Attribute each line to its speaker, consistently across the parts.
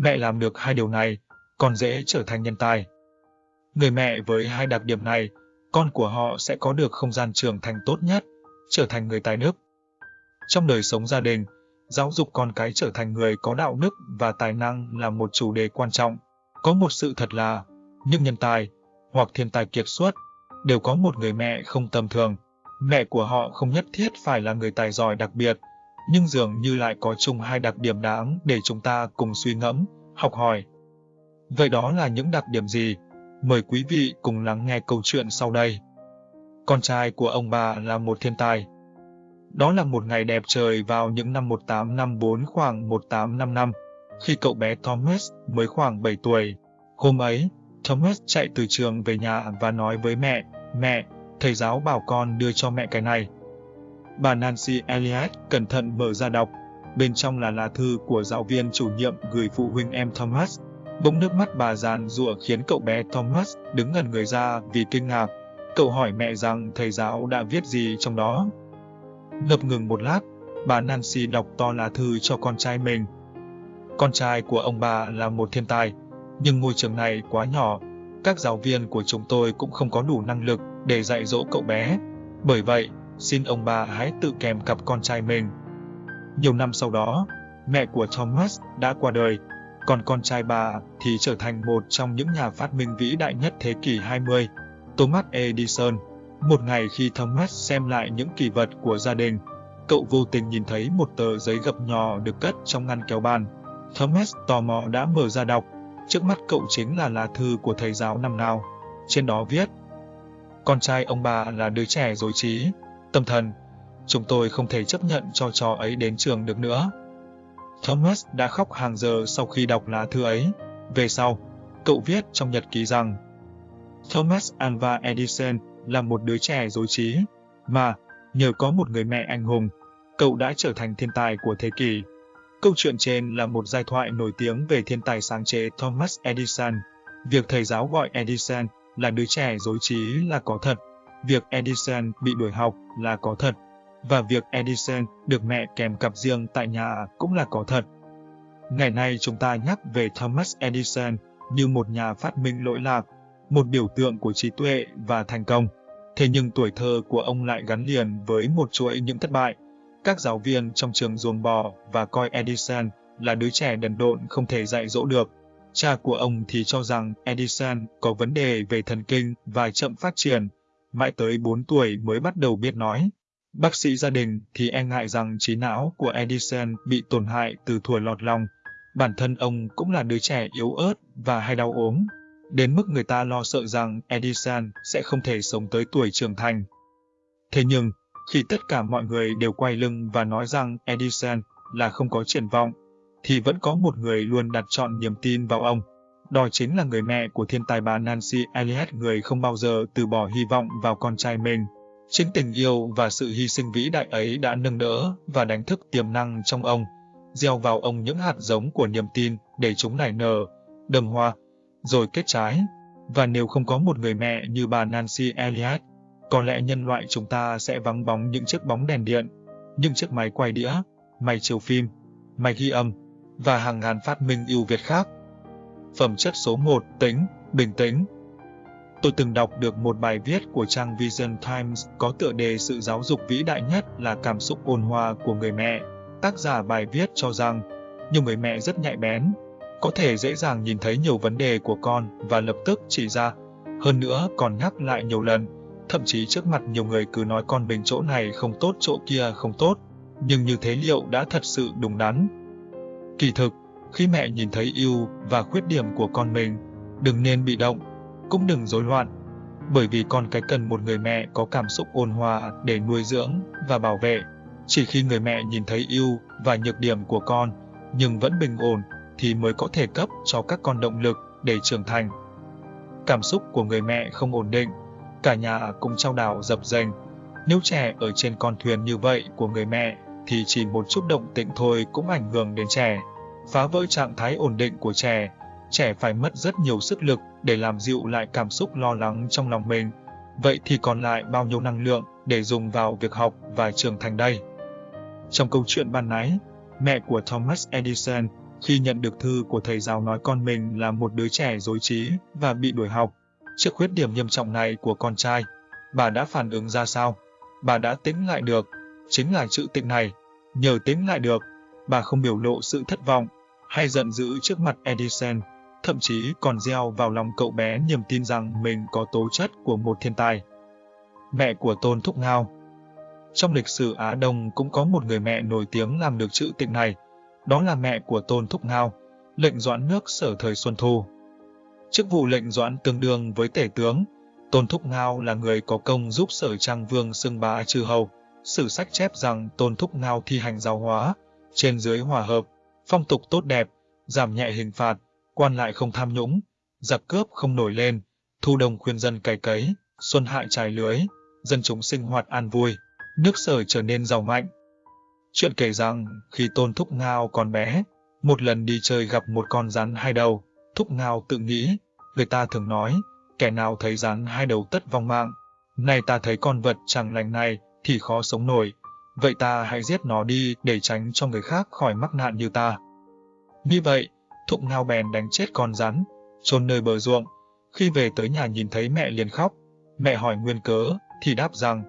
Speaker 1: Mẹ làm được hai điều này, con dễ trở thành nhân tài. Người mẹ với hai đặc điểm này, con của họ sẽ có được không gian trưởng thành tốt nhất, trở thành người tài đức. Trong đời sống gia đình, giáo dục con cái trở thành người có đạo đức và tài năng là một chủ đề quan trọng. Có một sự thật là, những nhân tài, hoặc thiên tài kiệt xuất, đều có một người mẹ không tầm thường. Mẹ của họ không nhất thiết phải là người tài giỏi đặc biệt, nhưng dường như lại có chung hai đặc điểm đáng để chúng ta cùng suy ngẫm, học hỏi. Vậy đó là những đặc điểm gì? Mời quý vị cùng lắng nghe câu chuyện sau đây. Con trai của ông bà là một thiên tài. Đó là một ngày đẹp trời vào những năm 1854 khoảng 1855, khi cậu bé Thomas mới khoảng 7 tuổi. Hôm ấy, Thomas chạy từ trường về nhà và nói với mẹ, Mẹ, thầy giáo bảo con đưa cho mẹ cái này. Bà Nancy Elliott cẩn thận mở ra đọc. Bên trong là lá thư của giáo viên chủ nhiệm gửi phụ huynh em Thomas. Bỗng nước mắt bà giàn rủa khiến cậu bé Thomas đứng ngẩn người ra vì kinh ngạc. Cậu hỏi mẹ rằng thầy giáo đã viết gì trong đó. Ngập ngừng một lát, bà Nancy đọc to lá thư cho con trai mình. Con trai của ông bà là một thiên tài, nhưng ngôi trường này quá nhỏ. Các giáo viên của chúng tôi cũng không có đủ năng lực để dạy dỗ cậu bé. Bởi vậy, xin ông bà hãy tự kèm cặp con trai mình. Nhiều năm sau đó, mẹ của Thomas đã qua đời, còn con trai bà thì trở thành một trong những nhà phát minh vĩ đại nhất thế kỷ 20, Thomas Edison. Một ngày khi Thomas xem lại những kỷ vật của gia đình, cậu vô tình nhìn thấy một tờ giấy gập nhỏ được cất trong ngăn kéo bàn. Thomas tò mò đã mở ra đọc, trước mắt cậu chính là lá thư của thầy giáo năm nào. Trên đó viết, con trai ông bà là đứa trẻ dối trí, tâm thần. Chúng tôi không thể chấp nhận cho trò ấy đến trường được nữa. Thomas đã khóc hàng giờ sau khi đọc lá thư ấy. Về sau, cậu viết trong nhật ký rằng Thomas Alva Edison là một đứa trẻ dối trí, mà nhờ có một người mẹ anh hùng, cậu đã trở thành thiên tài của thế kỷ. Câu chuyện trên là một giai thoại nổi tiếng về thiên tài sáng chế Thomas Edison. Việc thầy giáo gọi Edison là đứa trẻ dối trí là có thật. Việc Edison bị đuổi học là có thật. Và việc Edison được mẹ kèm cặp riêng tại nhà cũng là có thật. Ngày nay chúng ta nhắc về Thomas Edison như một nhà phát minh lỗi lạc, một biểu tượng của trí tuệ và thành công. Thế nhưng tuổi thơ của ông lại gắn liền với một chuỗi những thất bại. Các giáo viên trong trường ruồng bò và coi Edison là đứa trẻ đần độn không thể dạy dỗ được. Cha của ông thì cho rằng Edison có vấn đề về thần kinh và chậm phát triển, mãi tới 4 tuổi mới bắt đầu biết nói. Bác sĩ gia đình thì e ngại rằng trí não của Edison bị tổn hại từ thuở lọt lòng. Bản thân ông cũng là đứa trẻ yếu ớt và hay đau ốm, đến mức người ta lo sợ rằng Edison sẽ không thể sống tới tuổi trưởng thành. Thế nhưng, khi tất cả mọi người đều quay lưng và nói rằng Edison là không có triển vọng, thì vẫn có một người luôn đặt chọn niềm tin vào ông. Đó chính là người mẹ của thiên tài bà Nancy Elliot người không bao giờ từ bỏ hy vọng vào con trai mình. Chính tình yêu và sự hy sinh vĩ đại ấy đã nâng đỡ và đánh thức tiềm năng trong ông, gieo vào ông những hạt giống của niềm tin để chúng nảy nở, đầm hoa, rồi kết trái. Và nếu không có một người mẹ như bà Nancy Elliot, có lẽ nhân loại chúng ta sẽ vắng bóng những chiếc bóng đèn điện, những chiếc máy quay đĩa, máy chiếu phim, máy ghi âm, và hàng ngàn phát minh ưu việt khác. Phẩm chất số 1, tính, bình tĩnh. Tôi từng đọc được một bài viết của trang Vision Times có tựa đề sự giáo dục vĩ đại nhất là cảm xúc ôn hòa của người mẹ. Tác giả bài viết cho rằng, nhiều người mẹ rất nhạy bén, có thể dễ dàng nhìn thấy nhiều vấn đề của con và lập tức chỉ ra, hơn nữa còn nhắc lại nhiều lần, thậm chí trước mặt nhiều người cứ nói con mình chỗ này không tốt chỗ kia không tốt, nhưng như thế liệu đã thật sự đúng đắn? Kỳ thực, khi mẹ nhìn thấy ưu và khuyết điểm của con mình, đừng nên bị động, cũng đừng rối loạn, bởi vì con cái cần một người mẹ có cảm xúc ôn hòa để nuôi dưỡng và bảo vệ. Chỉ khi người mẹ nhìn thấy ưu và nhược điểm của con, nhưng vẫn bình ổn, thì mới có thể cấp cho các con động lực để trưởng thành. Cảm xúc của người mẹ không ổn định, cả nhà cũng trao đảo dập dềnh. Nếu trẻ ở trên con thuyền như vậy của người mẹ thì chỉ một chút động tĩnh thôi cũng ảnh hưởng đến trẻ. Phá vỡ trạng thái ổn định của trẻ, trẻ phải mất rất nhiều sức lực để làm dịu lại cảm xúc lo lắng trong lòng mình. Vậy thì còn lại bao nhiêu năng lượng để dùng vào việc học và trưởng thành đây? Trong câu chuyện ban nãy, mẹ của Thomas Edison Khi nhận được thư của thầy giáo nói con mình là một đứa trẻ dối trí và bị đuổi học, trước khuyết điểm nghiêm trọng này của con trai, bà đã phản ứng ra sao? Bà đã tính lại được, chính là chữ tịnh này. Nhờ tính lại được, bà không biểu lộ sự thất vọng hay giận dữ trước mặt Edison, thậm chí còn gieo vào lòng cậu bé niềm tin rằng mình có tố chất của một thiên tài. Mẹ của Tôn Thúc Ngao Trong lịch sử Á Đông cũng có một người mẹ nổi tiếng làm được chữ tịnh này, đó là mẹ của Tôn Thúc Ngao, lệnh doãn nước sở thời Xuân Thu. Chức vụ lệnh doãn tương đương với tể tướng, Tôn Thúc Ngao là người có công giúp sở trang vương xưng bá trừ hầu. Sử sách chép rằng Tôn Thúc Ngao thi hành giáo hóa, trên dưới hòa hợp, phong tục tốt đẹp, giảm nhẹ hình phạt, quan lại không tham nhũng, giặc cướp không nổi lên, thu đồng khuyên dân cày cấy, xuân hại trải lưới, dân chúng sinh hoạt an vui, nước sở trở nên giàu mạnh. Chuyện kể rằng, khi Tôn Thúc Ngao còn bé, một lần đi chơi gặp một con rắn hai đầu, Thúc Ngao tự nghĩ, người ta thường nói, kẻ nào thấy rắn hai đầu tất vong mạng. Này ta thấy con vật chẳng lành này thì khó sống nổi, vậy ta hãy giết nó đi để tránh cho người khác khỏi mắc nạn như ta. Như vậy, thụng Ngao bèn đánh chết con rắn, trôn nơi bờ ruộng. Khi về tới nhà nhìn thấy mẹ liền khóc, mẹ hỏi nguyên cớ, thì đáp rằng,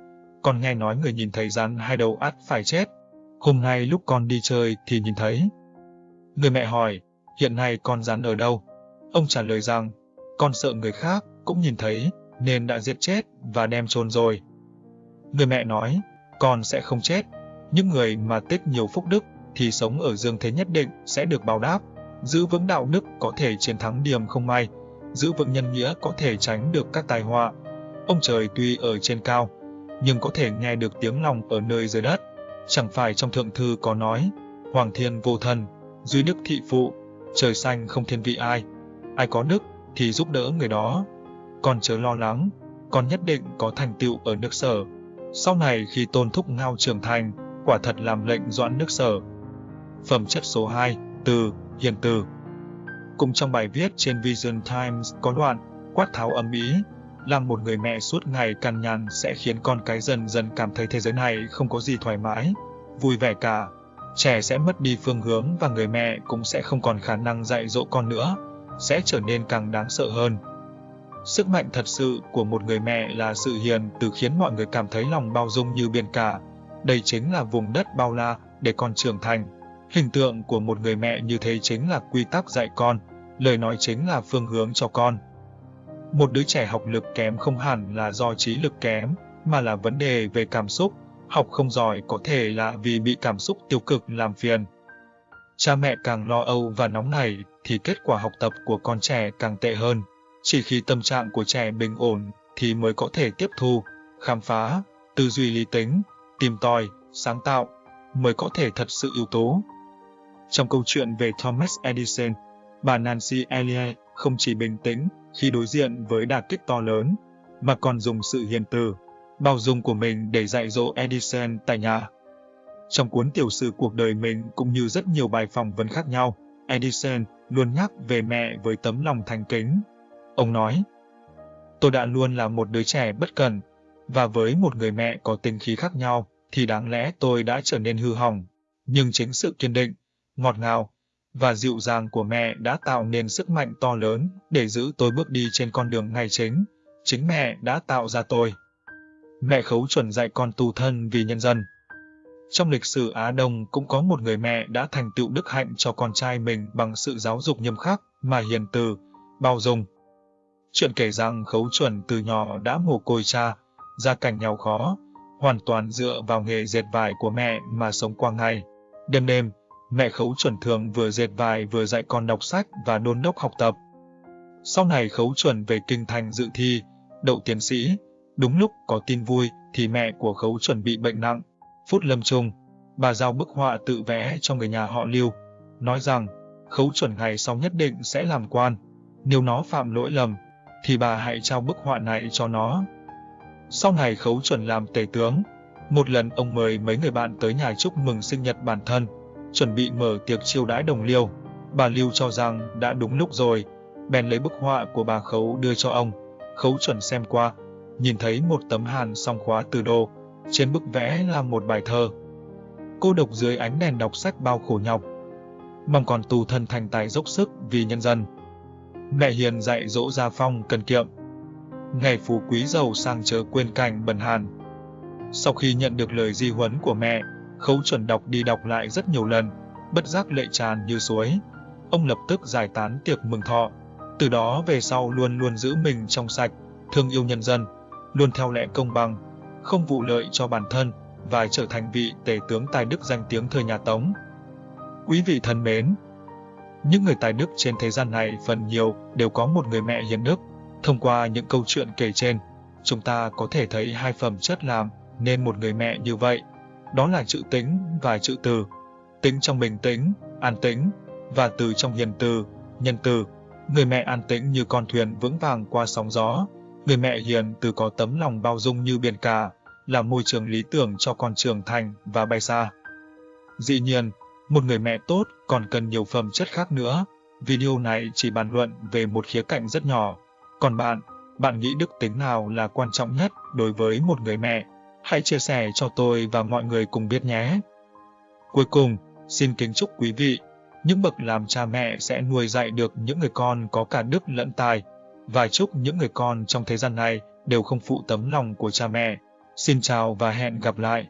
Speaker 1: con nghe nói người nhìn thấy rắn hai đầu ắt phải chết. Hôm nay lúc con đi chơi thì nhìn thấy. Người mẹ hỏi, hiện nay con rắn ở đâu? Ông trả lời rằng, con sợ người khác cũng nhìn thấy nên đã giết chết và đem chôn rồi. Người mẹ nói, con sẽ không chết. Những người mà tích nhiều phúc đức thì sống ở dương thế nhất định sẽ được báo đáp. Giữ vững đạo đức có thể chiến thắng điềm không may, giữ vững nhân nghĩa có thể tránh được các tai họa. Ông trời tuy ở trên cao, nhưng có thể nghe được tiếng lòng ở nơi dưới đất. Chẳng phải trong thượng thư có nói, Hoàng thiên vô thần, duy đức thị phụ, trời xanh không thiên vị ai. Ai có đức thì giúp đỡ người đó. Còn chớ lo lắng, con nhất định có thành tựu ở nước sở. Sau này khi tôn thúc ngao trưởng thành, quả thật làm lệnh doãn nước sở. Phẩm chất số 2, từ, hiền từ. Cùng trong bài viết trên Vision Times có đoạn, quát tháo âm ý, làm một người mẹ suốt ngày cằn nhằn sẽ khiến con cái dần dần cảm thấy thế giới này không có gì thoải mái, vui vẻ cả. Trẻ sẽ mất đi phương hướng và người mẹ cũng sẽ không còn khả năng dạy dỗ con nữa, sẽ trở nên càng đáng sợ hơn. Sức mạnh thật sự của một người mẹ là sự hiền từ khiến mọi người cảm thấy lòng bao dung như biển cả. Đây chính là vùng đất bao la để con trưởng thành. Hình tượng của một người mẹ như thế chính là quy tắc dạy con, lời nói chính là phương hướng cho con. Một đứa trẻ học lực kém không hẳn là do trí lực kém, mà là vấn đề về cảm xúc. Học không giỏi có thể là vì bị cảm xúc tiêu cực làm phiền. Cha mẹ càng lo âu và nóng nảy thì kết quả học tập của con trẻ càng tệ hơn. Chỉ khi tâm trạng của trẻ bình ổn thì mới có thể tiếp thu, khám phá, tư duy lý tính, tìm tòi, sáng tạo, mới có thể thật sự ưu tố. Trong câu chuyện về Thomas Edison, bà Nancy Elliot không chỉ bình tĩnh khi đối diện với đả kích to lớn, mà còn dùng sự hiền từ, bao dung của mình để dạy dỗ Edison tại nhà. Trong cuốn tiểu sử cuộc đời mình cũng như rất nhiều bài phỏng vấn khác nhau, Edison luôn nhắc về mẹ với tấm lòng thành kính. Ông nói, tôi đã luôn là một đứa trẻ bất cần và với một người mẹ có tính khí khác nhau, thì đáng lẽ tôi đã trở nên hư hỏng. Nhưng chính sự kiên định, ngọt ngào và dịu dàng của mẹ đã tạo nên sức mạnh to lớn để giữ tôi bước đi trên con đường ngay chính. Chính mẹ đã tạo ra tôi. Mẹ khấu chuẩn dạy con tu thân vì nhân dân. Trong lịch sử Á Đông cũng có một người mẹ đã thành tựu đức hạnh cho con trai mình bằng sự giáo dục nghiêm khắc mà hiền từ, bao dung. Chuyện kể rằng khấu chuẩn từ nhỏ đã mồ côi cha, gia cảnh nghèo khó, hoàn toàn dựa vào nghề dệt vải của mẹ mà sống qua ngày. Đêm đêm, mẹ khấu chuẩn thường vừa dệt vải vừa dạy con đọc sách và nôn đốc học tập. Sau này khấu chuẩn về kinh thành dự thi, đậu tiến sĩ. Đúng lúc có tin vui thì mẹ của khấu chuẩn bị bệnh nặng. Phút lâm chung, bà giao bức họa tự vẽ cho người nhà họ Lưu, nói rằng khấu chuẩn ngày sau nhất định sẽ làm quan. Nếu nó phạm lỗi lầm, thì bà hãy trao bức họa này cho nó. Sau này khấu chuẩn làm tể tướng. Một lần ông mời mấy người bạn tới nhà chúc mừng sinh nhật bản thân, chuẩn bị mở tiệc chiêu đãi đồng liêu. Bà Lưu cho rằng đã đúng lúc rồi, bèn lấy bức họa của bà Khấu đưa cho ông. Khấu chuẩn xem qua, nhìn thấy một tấm hàn song khóa từ đô, trên bức vẽ là một bài thơ. Cô độc dưới ánh đèn đọc sách bao khổ nhọc. mong còn tù thân thành tài dốc sức vì nhân dân. Mẹ hiền dạy dỗ gia phong cần kiệm. Ngày phú quý giàu sang chớ quên cảnh bần hàn. Sau khi nhận được lời di huấn của mẹ, Khấu chuẩn đọc đi đọc lại rất nhiều lần, bất giác lệ tràn như suối. Ông lập tức giải tán tiệc mừng thọ. Từ đó về sau luôn luôn giữ mình trong sạch, thương yêu nhân dân, luôn theo lẽ công bằng, không vụ lợi cho bản thân và trở thành vị tể tướng tài đức danh tiếng thời nhà Tống. Quý vị thân mến, những người tài đức trên thế gian này phần nhiều đều có một người mẹ hiền đức. Thông qua những câu chuyện kể trên, chúng ta có thể thấy hai phẩm chất làm nên một người mẹ như vậy. Đó là chữ tính và chữ từ. Tính trong bình tĩnh, an tĩnh, và từ trong hiền từ, nhân từ. Người mẹ an tĩnh như con thuyền vững vàng qua sóng gió. Người mẹ hiền từ có tấm lòng bao dung như biển cả, là môi trường lý tưởng cho con trưởng thành và bay xa. Dĩ nhiên, một người mẹ tốt còn cần nhiều phẩm chất khác nữa. Video này chỉ bàn luận về một khía cạnh rất nhỏ. Còn bạn, bạn nghĩ đức tính nào là quan trọng nhất đối với một người mẹ? Hãy chia sẻ cho tôi và mọi người cùng biết nhé. Cuối cùng, xin kính chúc quý vị, những bậc làm cha mẹ sẽ nuôi dạy được những người con có cả đức lẫn tài, và chúc những người con trong thế gian này đều không phụ tấm lòng của cha mẹ. Xin chào và hẹn gặp lại.